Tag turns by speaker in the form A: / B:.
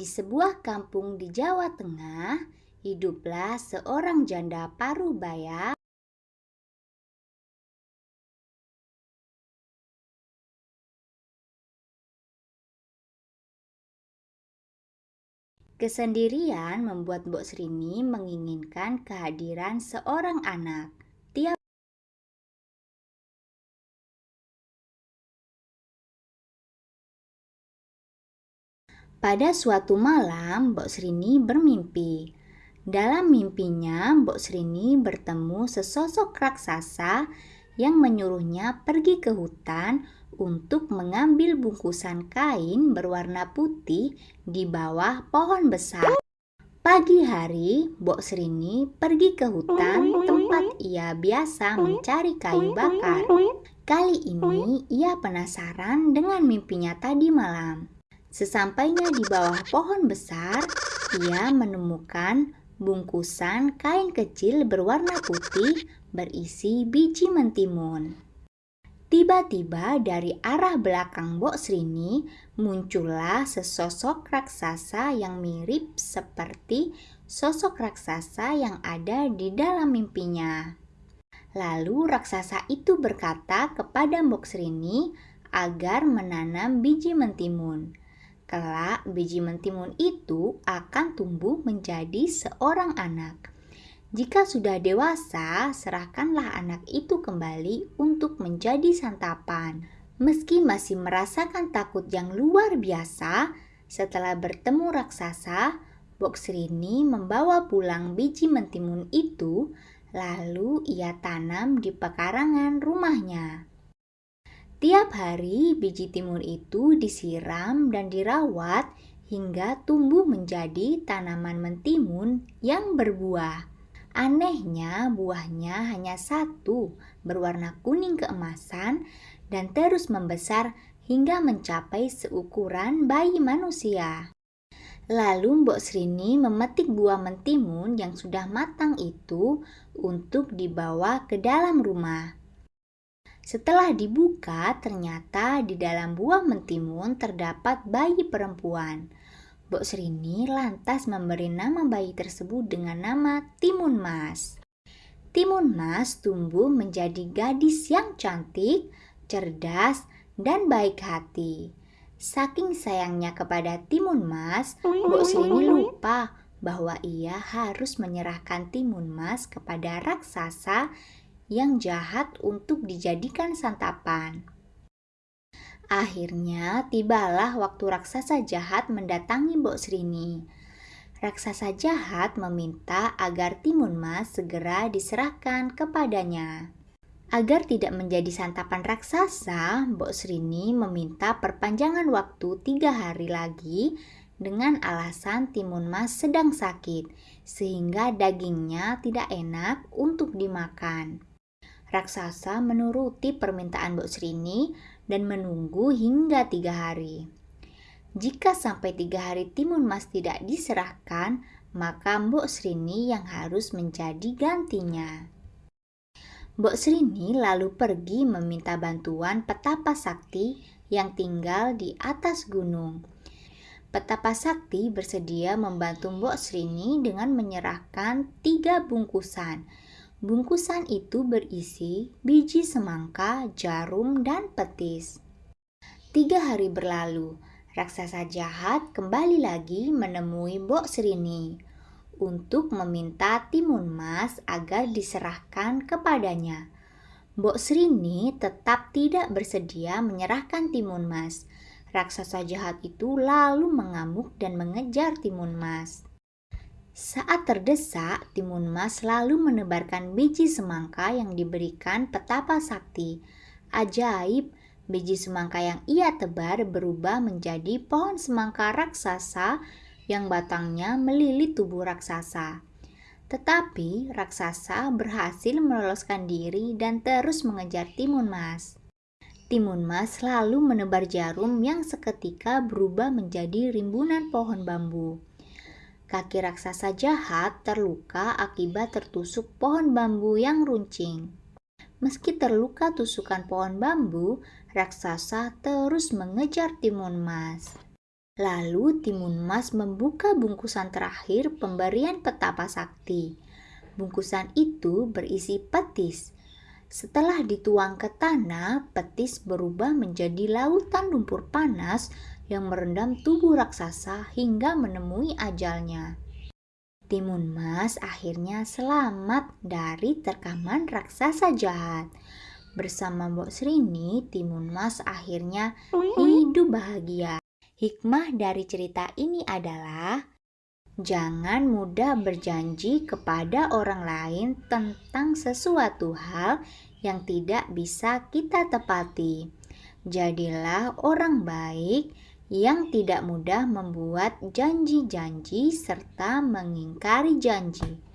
A: Di sebuah kampung di Jawa Tengah, hiduplah seorang janda parubaya Kesendirian membuat Mbok Srini menginginkan kehadiran seorang anak. Pada suatu malam, Mbok Srini bermimpi. Dalam mimpinya, Mbok Srini bertemu sesosok raksasa yang menyuruhnya pergi ke hutan untuk mengambil bungkusan kain berwarna putih di bawah pohon besar. Pagi hari, Bok Srini pergi ke hutan tempat ia biasa mencari kayu bakar. Kali ini ia penasaran dengan mimpinya tadi malam. Sesampainya di bawah pohon besar, ia menemukan bungkusan kain kecil berwarna putih berisi biji mentimun. Tiba-tiba dari arah belakang Mbok Srini muncullah sesosok raksasa yang mirip seperti sosok raksasa yang ada di dalam mimpinya. Lalu raksasa itu berkata kepada Mbok Srini agar menanam biji mentimun. Kelak biji mentimun itu akan tumbuh menjadi seorang anak. Jika sudah dewasa, serahkanlah anak itu kembali untuk menjadi santapan. Meski masih merasakan takut yang luar biasa, setelah bertemu raksasa, Boksrini membawa pulang biji mentimun itu, lalu ia tanam di pekarangan rumahnya. Tiap hari biji timun itu disiram dan dirawat hingga tumbuh menjadi tanaman mentimun yang berbuah. Anehnya, buahnya hanya satu, berwarna kuning keemasan dan terus membesar hingga mencapai seukuran bayi manusia. Lalu Mbok Srini memetik buah mentimun yang sudah matang itu untuk dibawa ke dalam rumah. Setelah dibuka, ternyata di dalam buah mentimun terdapat bayi perempuan. Bok Srini lantas memberi nama bayi tersebut dengan nama Timun Mas. Timun Mas tumbuh menjadi gadis yang cantik, cerdas, dan baik hati. Saking sayangnya kepada Timun Mas, Bok Srini lupa bahwa ia harus menyerahkan Timun Mas kepada raksasa yang jahat untuk dijadikan santapan. Akhirnya tibalah waktu raksasa jahat mendatangi Mbok Srini. Raksasa jahat meminta agar timun mas segera diserahkan kepadanya. Agar tidak menjadi santapan raksasa, Mbok Srini meminta perpanjangan waktu tiga hari lagi dengan alasan timun mas sedang sakit, sehingga dagingnya tidak enak untuk dimakan. Raksasa menuruti permintaan Mbok Srini dan menunggu hingga tiga hari. Jika sampai tiga hari timun mas tidak diserahkan, maka Mbok Srini yang harus menjadi gantinya. Mbok Srini lalu pergi meminta bantuan petapa sakti yang tinggal di atas gunung. Petapa Sakti bersedia membantu Mbok Srini dengan menyerahkan tiga bungkusan Bungkusan itu berisi biji semangka, jarum, dan petis. Tiga hari berlalu, raksasa jahat kembali lagi menemui Mbok Srini untuk meminta timun mas agar diserahkan kepadanya. Mbok Srini tetap tidak bersedia menyerahkan timun mas. Raksasa jahat itu lalu mengamuk dan mengejar timun mas. Saat terdesak, Timun Mas lalu menebarkan biji semangka yang diberikan petapa sakti. Ajaib, biji semangka yang ia tebar berubah menjadi pohon semangka raksasa yang batangnya melilit tubuh raksasa. Tetapi raksasa berhasil meloloskan diri dan terus mengejar Timun Mas. Timun Mas lalu menebar jarum yang seketika berubah menjadi rimbunan pohon bambu. Kaki raksasa jahat terluka akibat tertusuk pohon bambu yang runcing. Meski terluka tusukan pohon bambu, raksasa terus mengejar timun mas. Lalu Timun Mas membuka bungkusan terakhir pemberian petapa sakti. Bungkusan itu berisi petis. Setelah dituang ke tanah, petis berubah menjadi lautan lumpur panas yang merendam tubuh raksasa hingga menemui ajalnya. Timun Mas akhirnya selamat dari terkaman raksasa jahat. Bersama Mbok Srini, Timun Mas akhirnya hidup bahagia. Hikmah dari cerita ini adalah jangan mudah berjanji kepada orang lain tentang sesuatu hal yang tidak bisa kita tepati. Jadilah orang baik yang tidak mudah membuat janji-janji serta mengingkari janji.